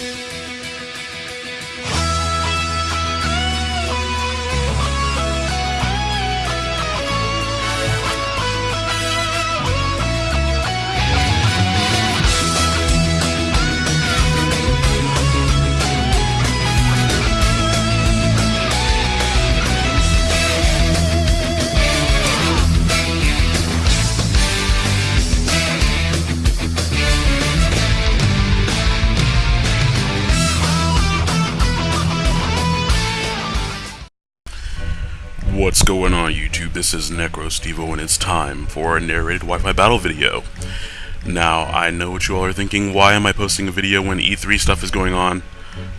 What's This is NecroStevo and it's time for a narrated Wi-Fi battle video. Now, I know what you all are thinking, why am I posting a video when E3 stuff is going on?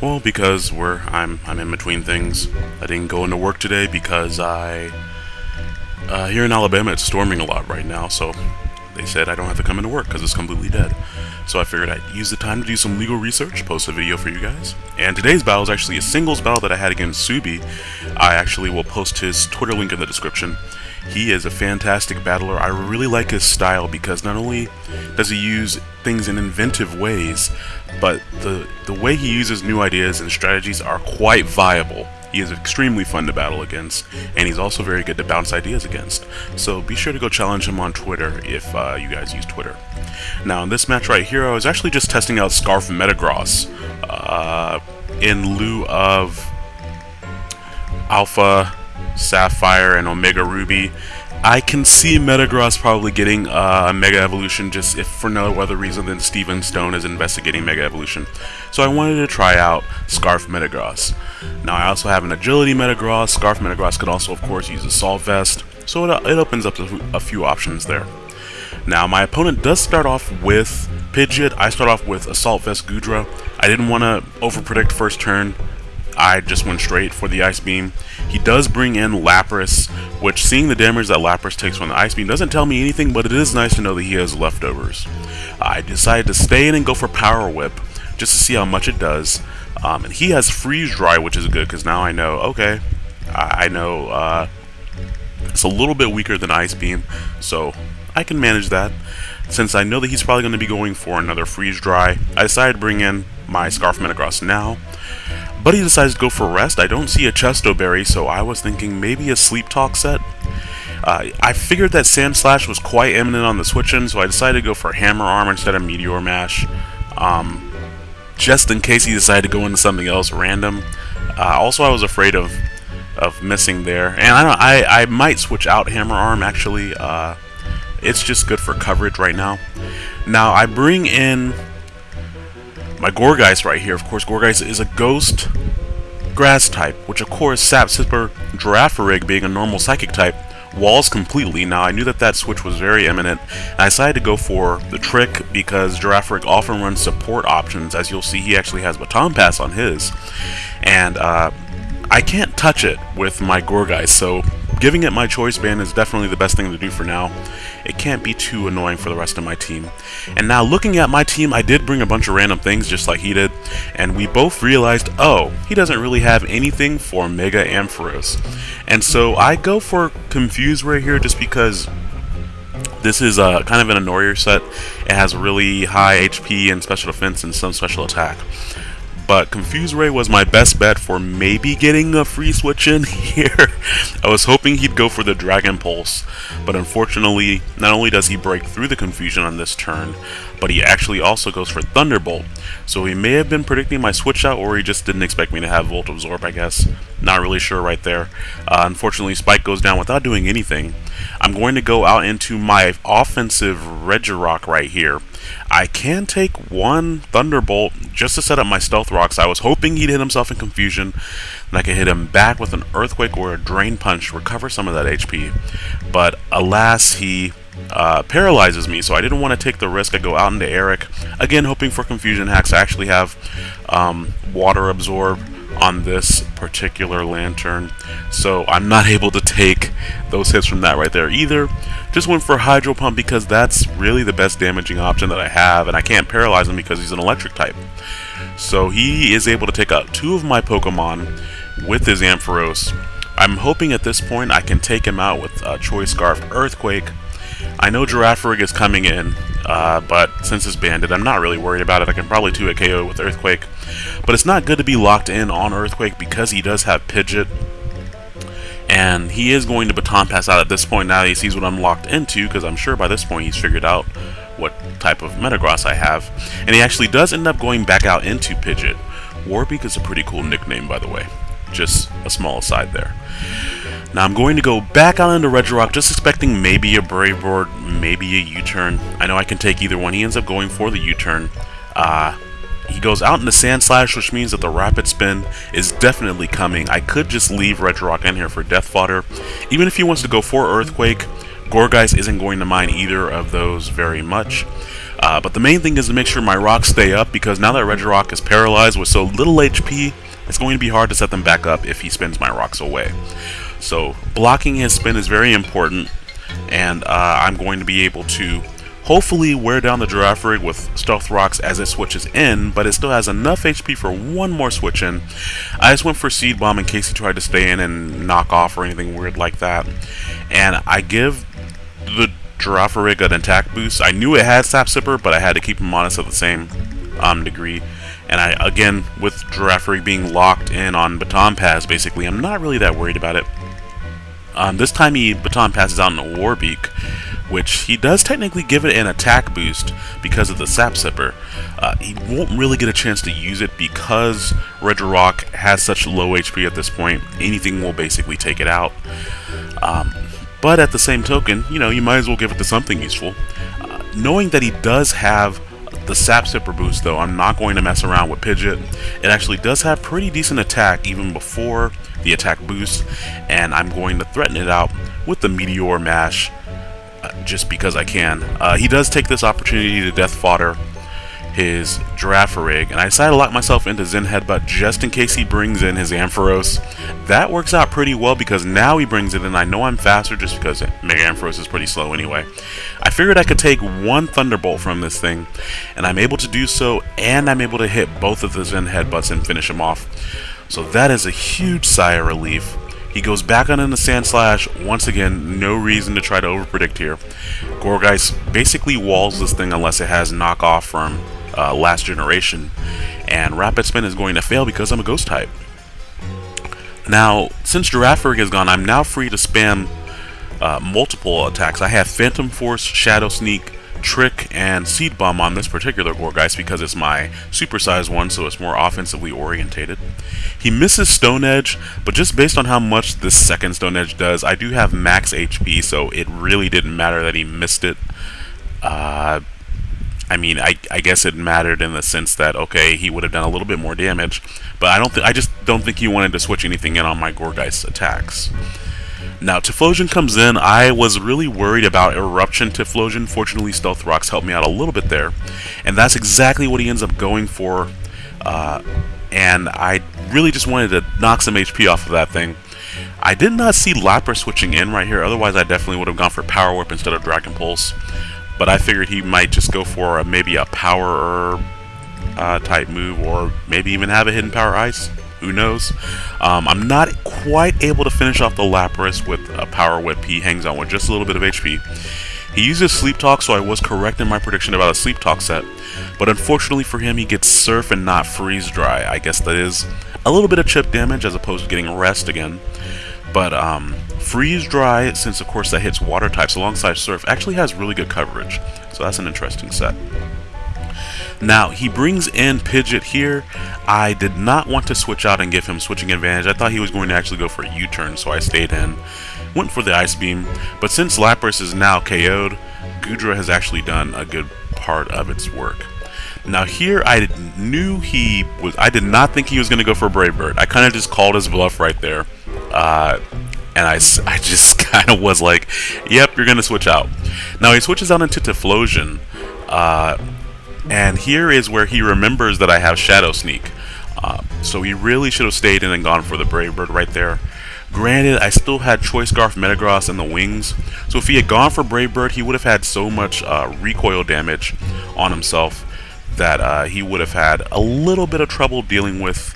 Well, because we're I'm I'm in between things. I didn't go into work today because I uh, here in Alabama it's storming a lot right now, so they said I don't have to come into work because it's completely dead. So I figured I'd use the time to do some legal research, post a video for you guys. And today's battle is actually a singles battle that I had against Subi. I actually will post his Twitter link in the description. He is a fantastic battler. I really like his style because not only does he use things in inventive ways, but the, the way he uses new ideas and strategies are quite viable. He is extremely fun to battle against, and he's also very good to bounce ideas against. So be sure to go challenge him on Twitter if uh, you guys use Twitter. Now in this match right here, I was actually just testing out Scarf Metagross uh, in lieu of Alpha, Sapphire, and Omega Ruby. I can see Metagross probably getting uh, a Mega Evolution just if for no other reason than Steven Stone is investigating Mega Evolution. So I wanted to try out Scarf Metagross. Now I also have an Agility Metagross. Scarf Metagross could also of course use Assault Vest. So it, it opens up a few options there. Now my opponent does start off with Pidgeot. I start off with Assault Vest Goodra. I didn't want to overpredict first turn. I just went straight for the Ice Beam. He does bring in Lapras, which seeing the damage that Lapras takes from the Ice Beam doesn't tell me anything, but it is nice to know that he has leftovers. I decided to stay in and go for Power Whip, just to see how much it does. Um, and he has Freeze Dry, which is good, because now I know, okay, I, I know uh, it's a little bit weaker than Ice Beam, so I can manage that. Since I know that he's probably going to be going for another Freeze Dry, I decided to bring in my Scarf Metagross now. He decides to go for rest. I don't see a Chesto Berry, so I was thinking maybe a Sleep Talk set. Uh, I figured that Sandslash was quite imminent on the switch-in, so I decided to go for Hammer Arm instead of Meteor Mash. Um, just in case he decided to go into something else random. Uh, also, I was afraid of of missing there, and I don't. I I might switch out Hammer Arm actually. Uh, it's just good for coverage right now. Now I bring in my Gourgeist right here. Of course, Gourgeist is a ghost grass type, which of course Sap Sipper Girafarig being a normal psychic type walls completely. Now, I knew that that switch was very imminent, and I decided to go for the trick because Girafarig often runs support options. As you'll see, he actually has Baton Pass on his, and uh, I can't touch it with my Gourgeist, so giving it my choice band is definitely the best thing to do for now. It can't be too annoying for the rest of my team. And now looking at my team, I did bring a bunch of random things just like he did, and we both realized, oh, he doesn't really have anything for Mega Ampharos. And so I go for Confuse right here just because this is uh, kind of an annoyer set. It has really high HP and special defense and some special attack but Confuse Ray was my best bet for maybe getting a free switch in here. I was hoping he'd go for the Dragon Pulse, but unfortunately, not only does he break through the confusion on this turn, but he actually also goes for Thunderbolt. So he may have been predicting my switch out, or he just didn't expect me to have Volt Absorb, I guess. Not really sure right there. Uh, unfortunately, Spike goes down without doing anything. I'm going to go out into my offensive Regirock right here. I can take one Thunderbolt just to set up my Stealth Rocks. I was hoping he'd hit himself in Confusion, and I could hit him back with an Earthquake or a Drain Punch, recover some of that HP. But alas, he uh, paralyzes me, so I didn't want to take the risk. I go out into Eric, again hoping for Confusion Hacks. I actually have um, Water Absorb on this particular Lanturn so I'm not able to take those hits from that right there either just went for Hydro Pump because that's really the best damaging option that I have and I can't paralyze him because he's an electric type so he is able to take out two of my Pokemon with his Ampharos I'm hoping at this point I can take him out with uh, Choice Scarf Earthquake I know Girafarig is coming in uh, but since it's banded, I'm not really worried about it. I can probably 2 a KO with Earthquake. But it's not good to be locked in on Earthquake because he does have Pidgeot. And he is going to Baton Pass out at this point now he sees what I'm locked into, because I'm sure by this point he's figured out what type of Metagross I have. And he actually does end up going back out into Pidgeot. Warbeak is a pretty cool nickname, by the way. Just a small aside there. Now I'm going to go back out into Regirock, just expecting maybe a Brave Bird, maybe a U-turn. I know I can take either one. He ends up going for the U-turn. Uh, he goes out into Sandslash, which means that the Rapid Spin is definitely coming. I could just leave Regirock in here for Death Fodder. Even if he wants to go for Earthquake, Gourgeist isn't going to mind either of those very much. Uh, but the main thing is to make sure my rocks stay up, because now that Regirock is paralyzed with so little HP, it's going to be hard to set them back up if he spins my rocks away. So blocking his spin is very important, and uh, I'm going to be able to hopefully wear down the Girafarig with Stealth Rocks as it switches in, but it still has enough HP for one more switch in. I just went for Seed Bomb in case he tried to stay in and knock off or anything weird like that. And I give the Girafarig an attack boost. I knew it had Sap Sipper, but I had to keep him honest at the same um, degree. And I, again, with Girafarig being locked in on Baton Pass, basically, I'm not really that worried about it. Um, this time he baton passes out in a Warbeak, which he does technically give it an attack boost because of the Sap Sipper. Uh, he won't really get a chance to use it because Regirock has such low HP at this point. Anything will basically take it out. Um, but at the same token, you know, you might as well give it to something useful. Uh, knowing that he does have the Sap Sipper boost, though, I'm not going to mess around with Pidgeot. It actually does have pretty decent attack even before the attack boost, and I'm going to threaten it out with the Meteor Mash uh, just because I can. Uh, he does take this opportunity to Death Fodder his Girafarig, and I decided to lock myself into Zen Headbutt just in case he brings in his Ampharos. That works out pretty well because now he brings it in. I know I'm faster just because Mega Ampharos is pretty slow anyway. I figured I could take one Thunderbolt from this thing, and I'm able to do so, and I'm able to hit both of the Zen Headbutts and finish him off. So that is a huge sigh of relief. He goes back on into Sandslash. Once again, no reason to try to overpredict here. Gourgeist basically walls this thing unless it has knockoff from uh, last generation. And Rapid Spin is going to fail because I'm a Ghost type. Now, since Girafarig is gone, I'm now free to spam uh, multiple attacks. I have Phantom Force, Shadow Sneak, Trick and Seed Bomb on this particular Gourgeist because it's my supersized one, so it's more offensively orientated. He misses Stone Edge, but just based on how much this second Stone Edge does, I do have max HP, so it really didn't matter that he missed it. Uh, I mean, I, I guess it mattered in the sense that okay, he would have done a little bit more damage, but I don't. I just don't think he wanted to switch anything in on my Gourgeist attacks. Now, Typhlosion comes in. I was really worried about Eruption Typhlosion. Fortunately, Stealth Rocks helped me out a little bit there. And that's exactly what he ends up going for. Uh, and I really just wanted to knock some HP off of that thing. I did not see Lapras switching in right here. Otherwise, I definitely would have gone for Power Whip instead of Dragon Pulse. But I figured he might just go for a, maybe a Power uh, type move or maybe even have a Hidden Power Ice. Who knows? Um, I'm not quite able to finish off the Lapras with a Power Whip. He hangs on with just a little bit of HP. He uses Sleep Talk, so I was correct in my prediction about a Sleep Talk set. But unfortunately for him, he gets Surf and not Freeze Dry. I guess that is a little bit of chip damage as opposed to getting Rest again. But um, Freeze Dry, since of course that hits Water types alongside Surf, actually has really good coverage. So that's an interesting set. Now, he brings in Pidgeot here. I did not want to switch out and give him switching advantage. I thought he was going to actually go for a U-turn, so I stayed in. Went for the Ice Beam, but since Lapras is now KO'd, Goodra has actually done a good part of its work. Now here, I knew he was, I did not think he was going to go for a Brave Bird. I kind of just called his bluff right there. Uh, and I, I just kind of was like, yep, you're going to switch out. Now he switches out into Typhlosion. Uh, and here is where he remembers that I have Shadow Sneak. Uh, so he really should have stayed in and gone for the Brave Bird right there. Granted, I still had Choice Scarf, Metagross, and the Wings. So if he had gone for Brave Bird, he would have had so much uh, recoil damage on himself that uh, he would have had a little bit of trouble dealing with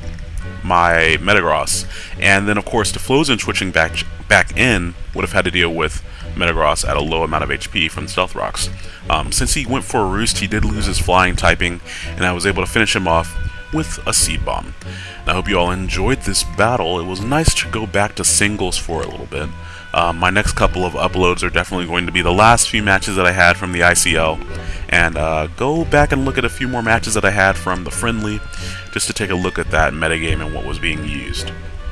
my Metagross. And then, of course, Typhlosion switching back back in would have had to deal with Metagross at a low amount of HP from Stealth Rocks. Um, since he went for a Roost, he did lose his flying typing, and I was able to finish him off with a Seed Bomb. And I hope you all enjoyed this battle. It was nice to go back to singles for a little bit. Uh, my next couple of uploads are definitely going to be the last few matches that I had from the ICL, and uh, go back and look at a few more matches that I had from the Friendly, just to take a look at that metagame and what was being used.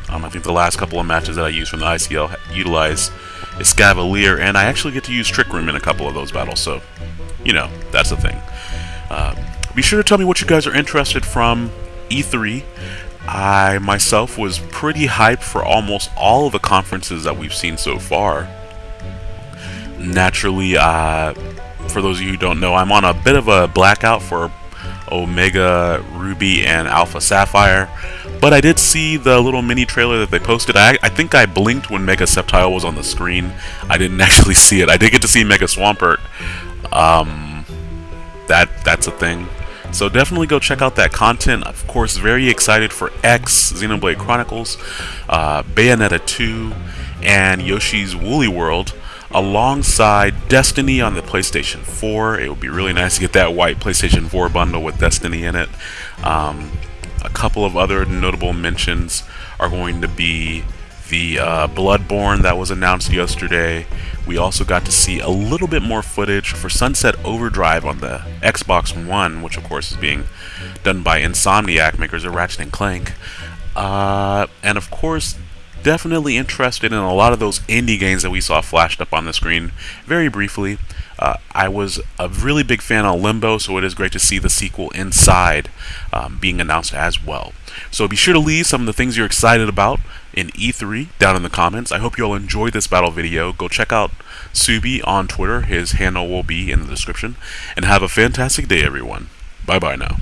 Um, I think the last couple of matches that I used from the ICL utilize Escavalier, and I actually get to use Trick Room in a couple of those battles, so, you know, that's the thing. Uh, be sure to tell me what you guys are interested from E3. I myself was pretty hyped for almost all of the conferences that we've seen so far. Naturally, uh, for those of you who don't know, I'm on a bit of a blackout for Omega Ruby and Alpha Sapphire, but I did see the little mini trailer that they posted. I, I think I blinked when Mega Sceptile was on the screen. I didn't actually see it. I did get to see Mega Swampert. Um, that that's a thing. So definitely go check out that content. Of course, very excited for X, Xenoblade Chronicles, uh, Bayonetta 2, and Yoshi's Woolly World, alongside Destiny on the PlayStation 4. It would be really nice to get that white PlayStation 4 bundle with Destiny in it. Um, a couple of other notable mentions are going to be the uh, Bloodborne that was announced yesterday. We also got to see a little bit more footage for Sunset Overdrive on the Xbox One, which of course is being done by Insomniac, makers of Ratchet and Clank. Uh, and of course, definitely interested in a lot of those indie games that we saw flashed up on the screen very briefly. Uh, I was a really big fan of Limbo, so it is great to see the sequel Inside um, being announced as well. So be sure to leave some of the things you're excited about in E3 down in the comments. I hope you all enjoyed this battle video. Go check out Subi on Twitter. His handle will be in the description. And have a fantastic day, everyone. Bye-bye now.